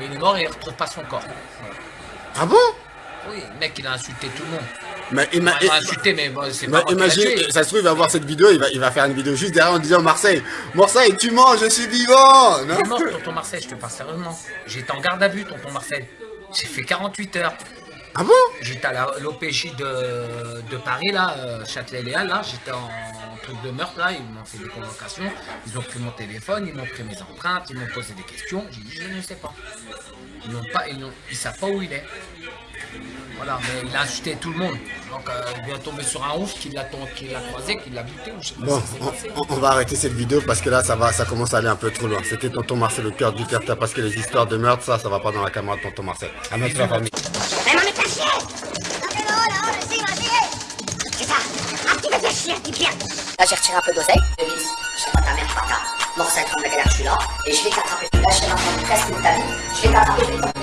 Mais il est mort et il retrouve pas son corps. Ah bon? Oui, le mec, il a insulté tout le monde. Mais il m'a insulté, mais bon, c'est pas imagine, ça se trouve, il va voir cette vidéo, il va, il va faire une vidéo juste derrière en disant Marseille, Marseille, tu mens, je suis vivant non? Mort, tonton Marcel, je te parle sérieusement. J'étais en garde à vue, tonton Marcel. J'ai fait 48 heures. Ah bon? J'étais à l'OPJ de, de Paris, là, euh, Châtelet-Léal, là. J'étais en, truc de meurtre, là. Ils m'ont fait des convocations. Ils ont pris mon téléphone, ils m'ont pris mes empreintes, ils m'ont posé des questions. J'ai dit, je ne sais pas. Ils n'ont pas, ils, ils savent pas où il est. Voilà, mais il a insulté tout le monde. Donc, euh, il vient tomber sur un ouf qui l'a ton- qui l'a croisé, qui l'a buté, ou je sais pas Bon, ce qui on, va arrêter cette vidéo parce que là, ça va, ça commence à aller un peu trop loin. C'était tonton Marcel, le cœur du terre parce que les histoires de meurtre, ça, ça va pas dans la caméra de tonton Marcel. À la famille. Là, j'ai retiré un peu d'oseille. Je sais pas ta mère, pas ta. Morceau comme la galère, je suis là. Et je vais t'attraper. Là, je m'attendre presque toute ta vie. Je vais t'attraper,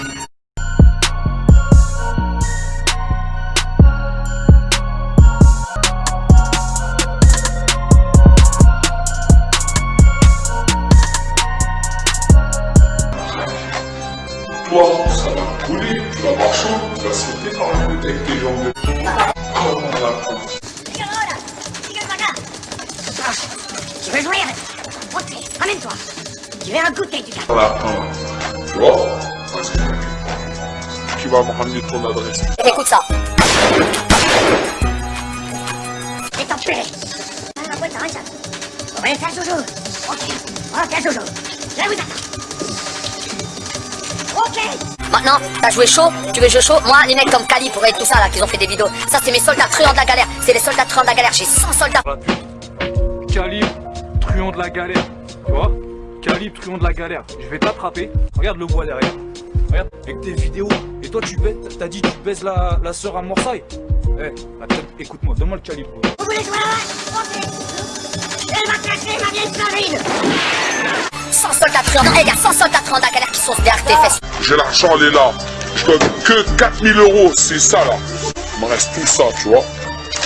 me ramener ton adresse. Écoute ça. Et t'enculé Ah, ma boîte, arrête ça On va aller faire Jojo Ok, on va faire Jojo Là, vous attends Ok Maintenant, t'as joué chaud, tu veux jouer chaud? Moi, les mecs comme Kali pour être tout ça là, qui ont fait des vidéos. Ça, c'est mes soldats truands de la galère. C'est les soldats truands de la galère. J'ai 100 soldats. Calibre, truand de la galère. Tu vois? Calibre, truand de la galère. Je vais t'attraper. Regarde le bois derrière. Regarde, avec tes vidéos. Et toi, tu baises, t'as dit tu baises la, la sœur à Morsaille. Eh, attends, écoute-moi, donne-moi le calibre. Vous voulez jouer Elle va cracher ma vieille farine 100 soldats truands. Non, eh, y a 100 soldats truands de la galère qui sont derrière tes fesses. J'ai l'argent, elle est là. Je donne que 4000 euros, c'est ça là. Il me reste tout ça, tu vois.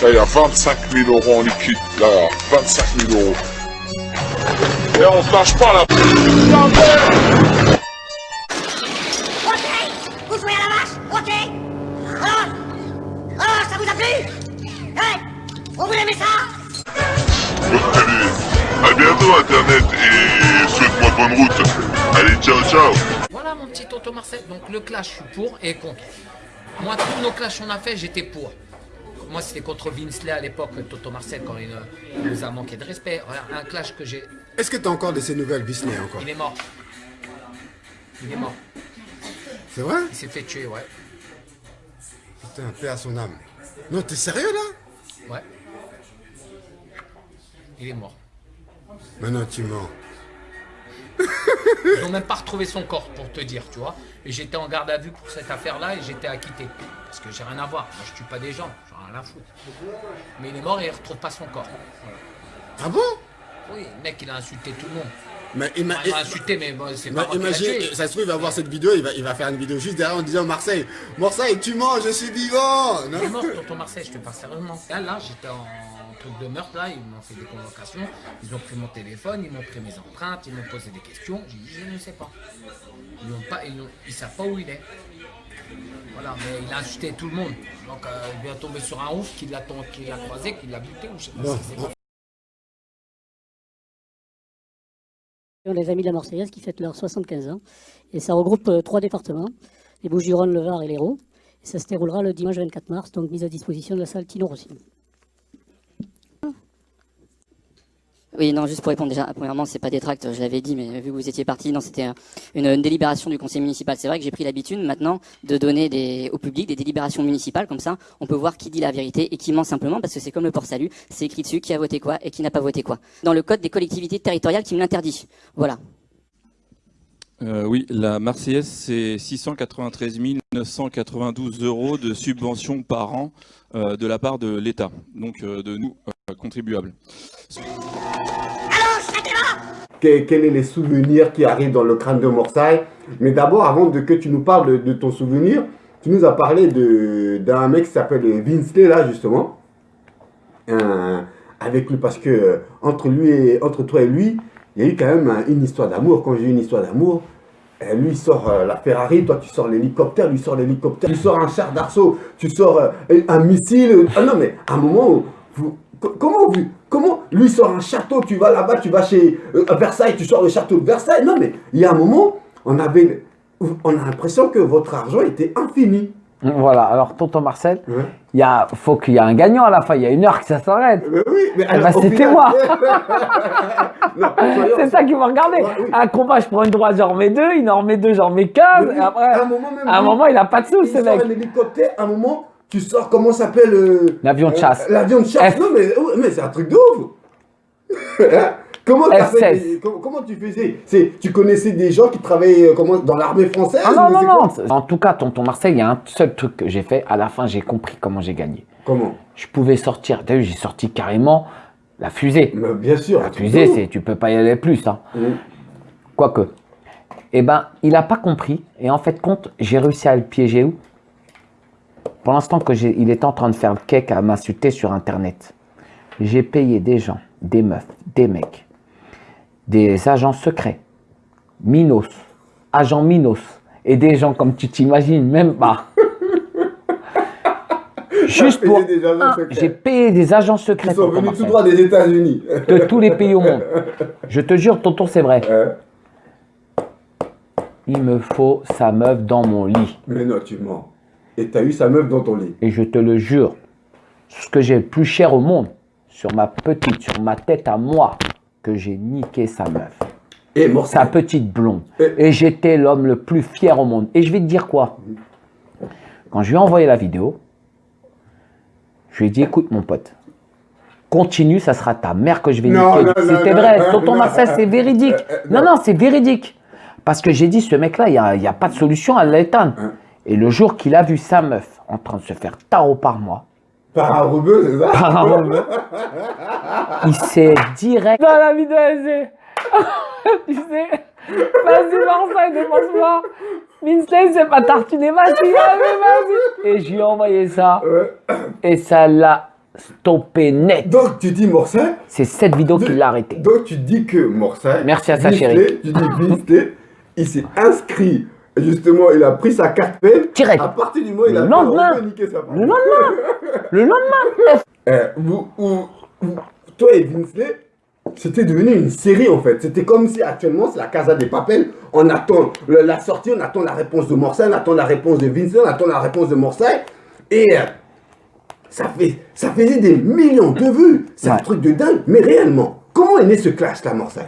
Là, il y a 25 000 euros en liquide. Là, il y a 25 000 euros. Et on te lâche pas là. Vous aimez ça Allez, à bientôt Internet et souhaite-moi bonne route. Allez, ciao, ciao. Voilà mon petit tonton Marcel. Donc le clash, je suis pour et contre. Moi, tous nos clashs qu'on a fait, j'étais pour. Moi, c'était contre Vinsley à l'époque, Toto Marcel, quand il, euh, il nous a manqué de respect. Un clash que j'ai. Est-ce que t'as encore de ces nouvelles Disney encore Il est mort. Il est mort. C'est vrai Il s'est fait tuer, ouais. Putain, paix à son âme. Non, t'es sérieux là Ouais. Il est mort. Maintenant, tu mens. Ils n'ont même pas retrouvé son corps, pour te dire, tu vois. Et j'étais en garde à vue pour cette affaire-là et j'étais acquitté. Parce que j'ai rien à voir. Moi, je tue pas des gens. J'en ai rien à foutre. Mais il est mort et il retrouve pas son corps. Voilà. Ah bon? Oui, le mec, il a insulté tout le monde. Mais il m'a insulté, mais bon, c'est pas imagine, ça se trouve, il va voir cette vidéo, il va, il va faire une vidéo juste derrière en disant Marseille, Marseille, tu mens, je suis vivant Il est mort, tonton Marseille, je te parle sérieusement. Là, là j'étais en truc de meurtre, là, ils m'ont fait des convocations, ils ont pris mon téléphone, ils m'ont pris mes empreintes, ils m'ont posé des questions. J'ai dit, je ne sais pas. Ils n'ont pas, ils, ils savent pas où il est. Voilà, mais il a insulté tout le monde. Donc, euh, il vient tomber sur un ouf qui l'a ton- qui l'a croisé, qui l'a buté, ou je sais pas. Les Amis de la Marseillaise qui fêtent leurs 75 ans. Et ça regroupe euh, trois départements, les Bouches-du-Rhône, le Var et l'Hérault. Et ça se déroulera le dimanche 24 mars, donc mise à disposition de la salle Tino Rossi. Oui, non, juste pour répondre déjà, premièrement, c'est pas des tracts, je l'avais dit, mais vu que vous étiez parti, non, c'était un- une, une délibération du conseil municipal. C'est vrai que j'ai pris l'habitude maintenant de donner des, au public des délibérations municipales, comme ça, on peut voir qui dit la vérité et qui ment simplement, parce que c'est comme le port salut, c'est écrit dessus qui a voté quoi et qui n'a pas voté quoi. Dans le code des collectivités territoriales qui me l'interdit. Voilà. Euh, oui, la Marseillaise, c'est 693 992 euros de subvention par an euh, de la part de l'État, donc euh, de nous, euh, contribuables. Quels sont les souvenirs qui arrivent dans le crâne de Marseille Mais d'abord, avant de, que tu nous parles de, de ton souvenir, tu nous as parlé de- d'un mec qui s'appelle Vinsley, là, justement. Avec lui, parce que entre, lui et, entre toi et lui, il y a eu quand même un- une histoire d'amour. Quand j'ai eu une histoire d'amour, lui, il sort euh, la Ferrari, toi, tu sors l'hélicoptère, lui sort l'hélicoptère, tu sors un char d'assaut, tu sors euh, un missile. Ah non, mais à un moment, vous, co- comment, vous, comment lui sort un château, tu vas là-bas, tu vas chez euh, Versailles, tu sors le château de Versailles. Non, mais il y a un moment, on avait, on a l'impression que votre argent était infini. Voilà, alors tonton Marcel, Ouais. Il y a, faut qu'il y ait un gagnant à la fin, il y a une heure que ça s'arrête. Mais oui, mais Eh ben, c'était moi. C'est ça qu'il faut regarder. Ouais, oui. Un combat, je prends une droite, j'en remets deux, il en remet deux, j'en remets 15, Mais oui, et après, à un moment, même à un moment, il a pas de sous, il ce sort mec. un hélicoptère, à un moment, tu sors, comment s'appelle euh, L'avion de euh, chasse. L'avion de chasse. F- Non, mais, mais c'est un truc de ouf. Comment, t'as F-16. fait des- comment, comment tu faisais? Tu connaissais des gens qui travaillaient euh, comment, dans l'armée française Ah non, non, non. En tout cas, tonton Marcel, il y a un seul truc que j'ai fait. À la fin, j'ai compris comment j'ai gagné. Comment? Je pouvais sortir, t'as vu, j'ai sorti carrément la fusée. Mais Bien sûr. La fusée, c'est, tu peux pas y aller plus, hein. Mm. Quoique. Eh ben, il a pas compris. Et en fait, compte, j'ai réussi à le piéger où? Pour l'instant que j'ai, il était en train de faire le cake à m'insulter sur Internet. J'ai payé des gens, des meufs, des mecs, des agents secrets, Minos, agents Minos, et des gens comme tu t'imagines même pas. Juste pour. secrets. J'ai payé des agents secrets. Ils sont venus tout droit des États-Unis. de tous les pays au monde. Je te jure, tonton, c'est vrai. Hein Il me faut sa meuf dans mon lit. Mais non, tu mens. Et t'as eu sa meuf dans ton lit. Et je te le jure, ce que j'ai le plus cher au monde, sur ma petite, sur ma tête à moi, que j'ai niqué sa meuf. Et mort Sa petite blonde. Et- Et j'étais l'homme le plus fier au monde. Et je vais te dire quoi? Quand je lui ai envoyé la vidéo, je lui ai dit, écoute mon pote, continue, ça sera ta mère que je vais Non, niquer. C'était vrai, tonton. Marcel, c'est véridique. Euh, euh, Non, non. c'est véridique. Parce que j'ai dit, ce mec-là, il n'y a, a pas de solution à l'éteindre. Hein. Et le jour qu'il a vu sa meuf en train de se faire tarot par moi, Par un rebeu, c'est ça par un rebeu, il s'est direct... Dans la vidéo, tu sais, vas-y Marcel, dépense-moi. Minstein, c'est pas tartiné, vas-y, vas-y, vas-y. Et je lui ai envoyé ça, Ouais. et ça l'a stoppé net. Donc tu dis Morcin, C'est cette vidéo qui l'a arrêté. donc tu dis que Morcin, Merci à sa chérie. Tu dis Vinsley, il s'est inscrit, justement, il a pris sa carte peine. Direct. À partir du moment où il Le a lendemain. un niquer sa. Le lendemain, le lendemain, Eh, vous, vous- vous- toi et Vinsley, c'était devenu une série en fait. C'était comme si actuellement c'est la Casa des Papel. On attend le- la sortie, on attend la réponse de Morcin, on attend la réponse de Vinsley, on attend la réponse de Morcin. Et euh, ça, fait, ça faisait des millions de vues. C'est un truc de dingue. Mais réellement, comment est né ce clash là, Morcin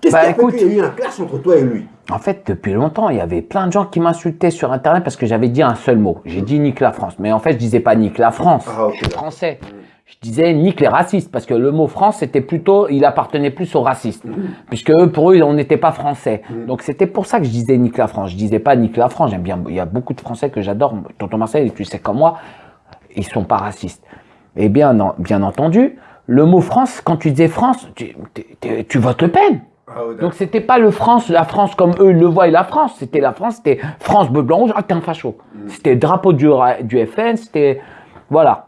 Qu'est-ce Bah, qui a fait qu'il y a eu un clash entre toi et lui? En fait, depuis longtemps, il y avait plein de gens qui m'insultaient sur Internet parce que j'avais dit un seul mot. J'ai dit nique la France. Mais en fait, je disais pas nique la France. Ah, ok, je suis français. Je disais nique les racistes parce que le mot France, c'était plutôt, il appartenait plus aux racistes. Puisque eux, pour eux, on n'était pas français. Donc c'était pour ça que je disais nique la France. Je disais pas nique la France. J'aime bien, il y a beaucoup de Français que j'adore. Tonton Marcel, tu sais comme moi, ils sont pas racistes. Et bien, non- bien entendu, le mot France, quand tu disais France, tu, t'es- t'es- tu votes Le Pen. Ah, Donc c'était pas le France, la France comme eux le voient et la France, c'était la France, c'était France bleu blanc rouge, ah t'es un facho. C'était le drapeau du, FN, c'était voilà.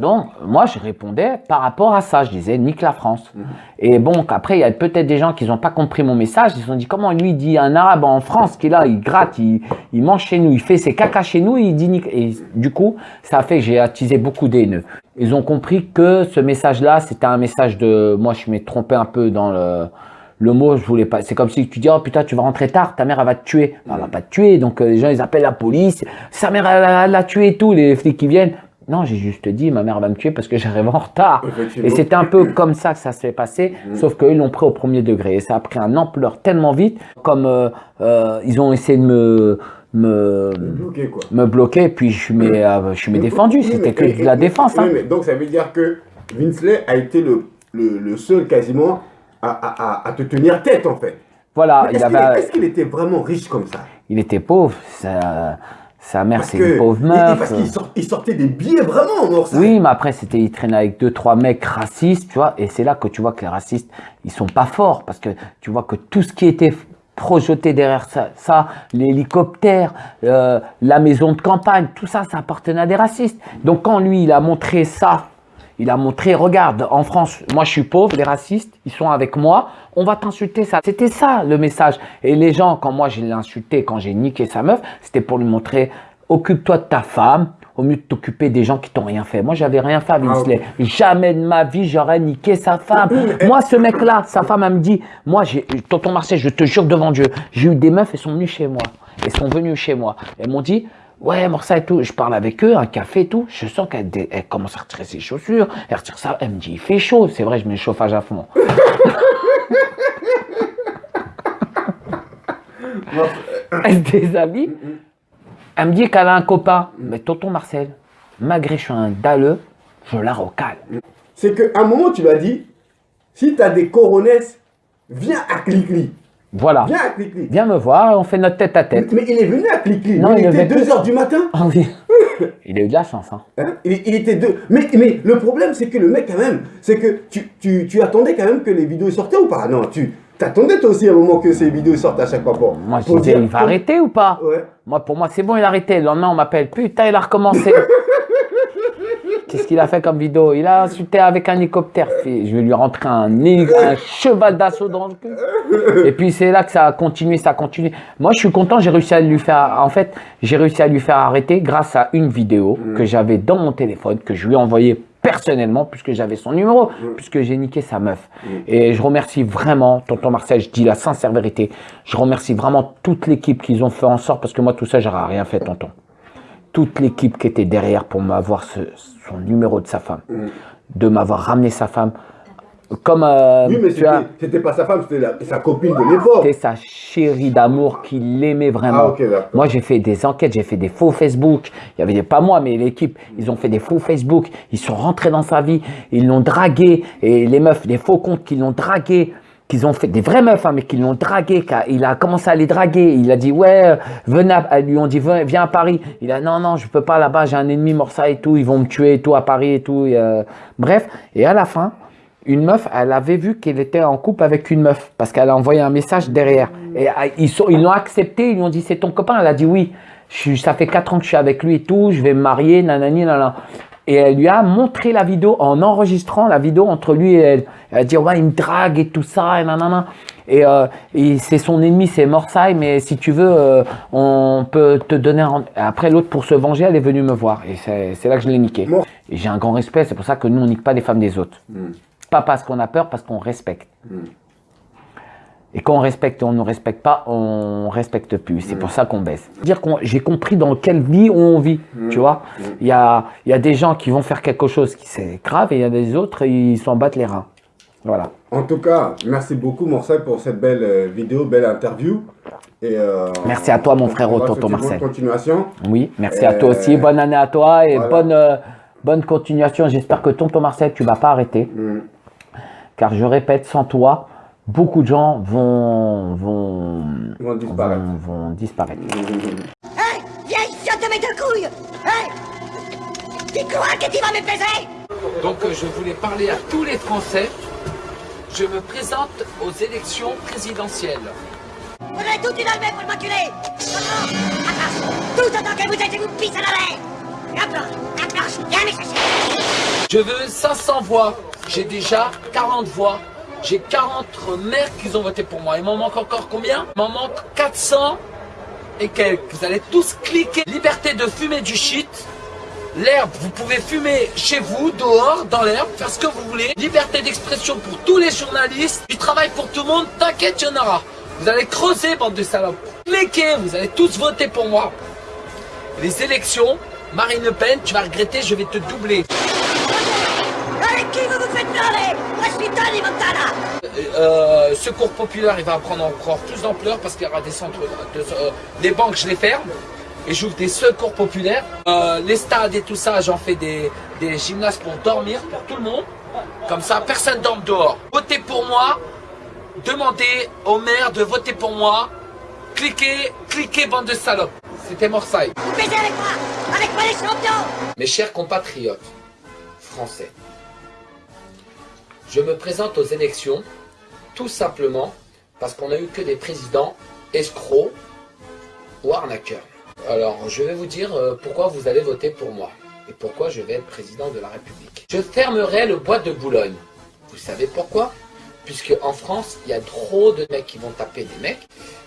Donc moi je répondais par rapport à ça, je disais nique la France. Et bon après il y a peut-être des gens qui n'ont pas compris mon message, ils se sont dit comment lui dit un arabe en France qui est là, il gratte, il, il mange chez nous, il fait ses caca chez nous, il dit nique. Et du coup ça a fait que j'ai attisé beaucoup d'haineux. Ils ont compris que ce message-là c'était un message de, moi je m'ai trompé un peu dans le le mot, je voulais pas. C'est comme si tu dis, oh putain, tu vas rentrer tard, ta mère, elle va te tuer. Elle va pas te tuer. Donc, euh, les gens, ils appellent la police. Sa mère, elle, l'a tué et tout, les flics qui viennent. Non, j'ai juste dit, ma mère va me tuer parce que j'arrive en retard. Et c'était un peu comme ça que ça s'est passé, sauf qu'eux, ils l'ont pris au premier degré. Et ça a pris un ampleur tellement vite, comme euh, euh, ils ont essayé de me, me, Bloqué quoi. me bloquer, puis je m'ai euh, je m'ai défendu. Oui, C'était que et- de la défense. hein. mais donc ça veut dire que Vinsley a été le, le, le seul quasiment à, à- à- à te tenir tête en fait. Voilà, Est-ce qu'il avait, qu'il était vraiment riche comme ça? Il était pauvre. Sa, sa mère, c'est une pauvre meuf. Parce qu'il sort- il sortait des billets vraiment en. Oui, mais après, c'était, il traînait avec deux, trois mecs racistes, tu vois, et c'est là que tu vois que les racistes, ils sont pas forts, parce que tu vois que tout ce qui était projeté derrière ça, ça l'hélicoptère, euh, la maison de campagne, tout ça, ça appartenait à des racistes. Donc quand lui, il a montré ça, Il a montré, regarde, en France, moi je suis pauvre, les racistes, ils sont avec moi, on va t'insulter ça. C'était ça le message. Et les gens, quand moi je l'ai insulté, quand j'ai niqué sa meuf, c'était pour lui montrer, occupe-toi de ta femme, au mieux de t'occuper des gens qui t'ont rien fait. Moi, j'avais rien fait à Vinsley. Jamais de ma vie, j'aurais niqué sa femme. moi, ce mec-là, sa femme, elle me dit, moi, j'ai, tonton Marcel, je te jure devant Dieu, j'ai eu des meufs, elles sont venues chez moi. Elles sont venues chez moi. Elles m'ont dit, Ouais, Morsa et tout. Je parle avec eux, un café et tout. Je sens qu'elle commence à retirer ses chaussures. Elle retire ça. Elle me dit, il fait chaud. C'est vrai, je mets le chauffage à fond. elle se déshabille. Elle me dit qu'elle a un copain. Mais tonton Marcel, malgré que je suis un dalleux, je la recale. C'est qu'à un moment, tu m'as dit, si tu as des coronesses, viens à Clicli. Voilà. Viens à Clicli. Viens me voir, on fait notre tête à tête. Mais il est venu à Clicli. Non, il, il était avait 2h du matin. Ah oui. Il a eu de la chance. Hein. Hein il, il était deux. Mais, mais le problème, c'est que le mec, quand même, c'est que tu, tu, tu attendais quand même que les vidéos sortaient ou pas? Non, tu t'attendais toi aussi à un moment que ces vidéos sortent à chaque fois. Pour, Moi, je disais, il va arrêter ou pas? Ouais. Moi, pour moi, c'est bon, il a arrêté. Le lendemain, on m'appelle. Putain, il a recommencé. Qu'est-ce qu'il a fait comme vidéo? Il a insulté avec un hélicoptère. Je vais lui rentrer un, cheval d'assaut dans le cul. Et puis, c'est là que ça a continué, ça a continué. Moi, je suis content, j'ai réussi à lui faire. En fait, j'ai réussi à lui faire arrêter grâce à une vidéo que j'avais dans mon téléphone, que je lui ai envoyée personnellement, puisque j'avais son numéro, puisque j'ai niqué sa meuf. Et je remercie vraiment, tonton Marcel, je dis la sincère vérité, je remercie vraiment toute l'équipe qu'ils ont fait en sorte, parce que moi, tout ça, j'aurais rien fait, tonton. Toute l'équipe qui était derrière pour m'avoir son numéro de sa femme, de m'avoir ramené sa femme. Comme euh, Oui, mais c'était pas sa femme, c'était sa copine de l'époque. c'était sa chérie d'amour qui l'aimait vraiment. Ah. Moi, j'ai fait des enquêtes, j'ai fait des faux Facebook. Il y avait des, pas moi, mais l'équipe, ils ont fait des faux Facebook. Ils sont rentrés dans sa vie, ils l'ont dragué. Et les meufs, des faux comptes qui l'ont dragué, qu'ils ont fait, des vraies meufs, hein, mais qui l'ont dragué. Il a commencé à les draguer. Il a dit, ouais, euh, venez, à- lui ont dit, viens, à Paris. Il a, non, non, je peux pas là-bas, j'ai un ennemi Morsa et tout, ils vont me tuer et tout à Paris et tout. euh, bref. Et à la fin, une meuf, elle avait vu qu'elle était en couple avec une meuf parce qu'elle a envoyé un message derrière. Et ah, ils l'ont accepté, ils lui ont dit c'est ton copain. Elle a dit oui. Ça fait 4 ans que je suis avec lui et tout, je vais me marier, nanani, nanana. Et elle lui a montré la vidéo en enregistrant la vidéo entre lui et elle. Elle a dit ouais, il me drague et tout ça, et nanana. Et, euh, et c'est son ennemi, c'est Morsay, mais si tu veux, euh, on peut te donner un... Après, l'autre, pour se venger, elle est venue me voir. Et c'est là que je l'ai niqué. J'ai un grand respect, c'est pour ça que nous, on nique pas les femmes des autres. Pas parce qu'on a peur, parce qu'on respecte. Et quand on respecte et on ne respecte pas, on respecte plus. C'est pour ça qu'on baisse. Dire qu'on, j'ai compris dans quelle vie on vit, tu vois. Il y a, y a des gens qui vont faire quelque chose qui c'est grave et il y a des autres, ils s'en battent les reins. Voilà. En tout cas, merci beaucoup, Marcel, pour cette belle euh, vidéo, belle interview. Et, euh, Merci à toi, mon on- frère, tonton souhaiter bonne Marcel. continuation. Oui, merci à toi aussi. Bonne année à toi et voilà. bonne, euh, bonne continuation. J'espère que tonton Marcel, tu vas pas arrêter. Mm. Car je répète, sans toi, beaucoup de gens vont, vont, vont disparaître. vont- vont disparaître. Hé Vieille fiotte de mes deux couilles Hé Qui crois que tu vas me baiser Donc euh, je voulais parler à tous les Français. Je me présente aux élections présidentielles. Vous avez tout une almée pour m'enculer Tout autant que vous êtes, je vous pisse à la chercher Je veux 500 voix. J'ai déjà 40 voix. J'ai 40 maires qui ont voté pour moi. Il m'en manque encore combien? Il m'en manque 400 et quelques. Vous allez tous cliquer. Liberté de fumer du shit. L'herbe, vous pouvez fumer chez vous, dehors, dans l'herbe, faire ce que vous voulez. Liberté d'expression pour tous les journalistes. Du travail pour tout le monde. T'inquiète, il y en aura. Vous allez creuser, bande de salopes. Cliquez, vous allez tous voter pour moi. Les élections, Marine Le Pen, tu vas regretter, je vais te doubler. Qui vous vous faites parler Montana Euh, secours populaire, il va prendre encore plus d'ampleur parce qu'il y aura des centres, de, euh, banques, je les ferme et j'ouvre des secours populaires. Euh, les stades et tout ça, j'en fais des, des gymnases pour dormir pour tout le monde. Comme ça, personne dorme dehors. Votez pour moi. Demandez au maire de voter pour moi. Cliquez, cliquez, bande de salopes. C'était Morsaille. Vous avec moi Avec moi les champions Mes chers compatriotes français, je me présente aux élections tout simplement parce qu'on n'a eu que des présidents escrocs ou arnaqueurs. Alors, je vais vous dire euh, pourquoi vous allez voter pour moi. et pourquoi je vais être président de la République. Je fermerai le bois de Boulogne. Vous savez pourquoi? Puisque en France, il y a trop de mecs qui vont taper des mecs.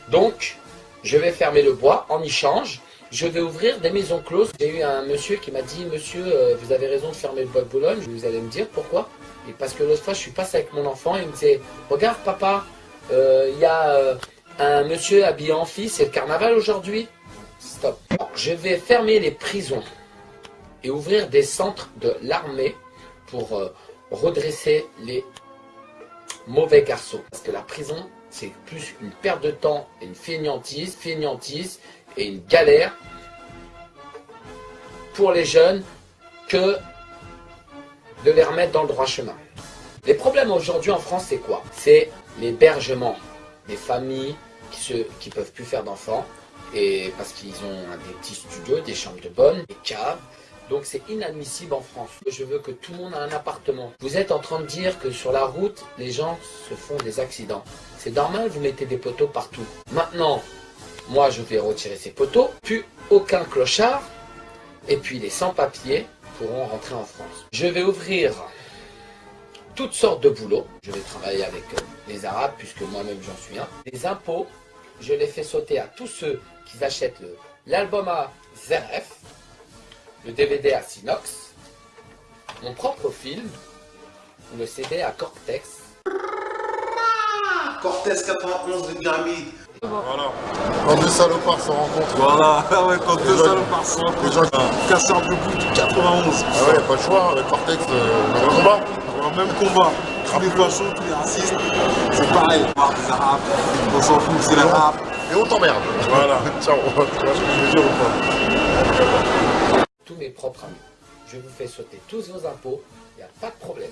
Donc, je vais fermer le bois en échange. Je vais ouvrir des maisons closes. J'ai eu un monsieur qui m'a dit, monsieur, euh, vous avez raison de fermer le bois de Boulogne. Vous allez me dire pourquoi Et parce que l'autre fois, je suis passé avec mon enfant et il me disait, regarde papa, euh, il y a euh, un monsieur habillé en fille, c'est le carnaval aujourd'hui. Stop. Je vais fermer les prisons et ouvrir des centres de l'armée pour redresser les mauvais garçons. Parce que la prison, c'est plus une perte de temps et une fainéantise, fainéantise et une galère pour les jeunes que de les remettre dans le droit chemin. Les problèmes aujourd'hui en France, c'est quoi? C'est l'hébergement des familles qui ne qui peuvent plus faire d'enfants et parce qu'ils ont des petits studios, des chambres de bonne, des caves. Donc c'est inadmissible en France. Je veux que tout le monde ait un appartement. Vous êtes en train de dire que sur la route, les gens se font des accidents. C'est normal, vous mettez des poteaux partout. Maintenant, moi je vais retirer ces poteaux, plus aucun clochard, et puis les sans-papiers pourront rentrer en France. Je vais ouvrir toutes sortes de boulots. Je vais travailler avec euh, les Arabes, puisque moi-même j'en suis un. Les impôts, je les fais sauter à tous ceux qui achètent l'album à ZRF, le DVD à Sinox, mon propre film, le CD à Cortex. Cortez 91 de Pyramide. Voilà. Quand deux salopards se rencontrent. Voilà, ah ouais, quand deux salopards se rencontrent. Déjà, ah Casseur de bout 91. ouais, pas le choix, avec Cortex, euh, même combat. Même combat. Tous les fachos, tous les racistes, c'est pareil. Marre des arabes, on s'en fout, c'est l'arabe. Et on t'emmerde. Voilà. Ciao. Tu vois ce que je veux dire ou pas? Tous mes propres amis. Je vous fais sauter tous vos impôts, il n'y a pas de problème.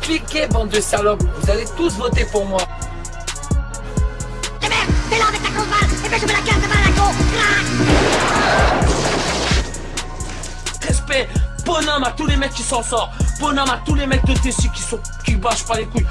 Cliquez, bande de salopes, vous allez tous voter pour moi. T'es merde, t'es là avec ta grosse balle, et fais jouer la carte de balle à la con Crac Respect, bonhomme à tous les mecs qui s'en sortent, bonhomme à tous les mecs de Tessie qui sont qui bâchent pas les couilles.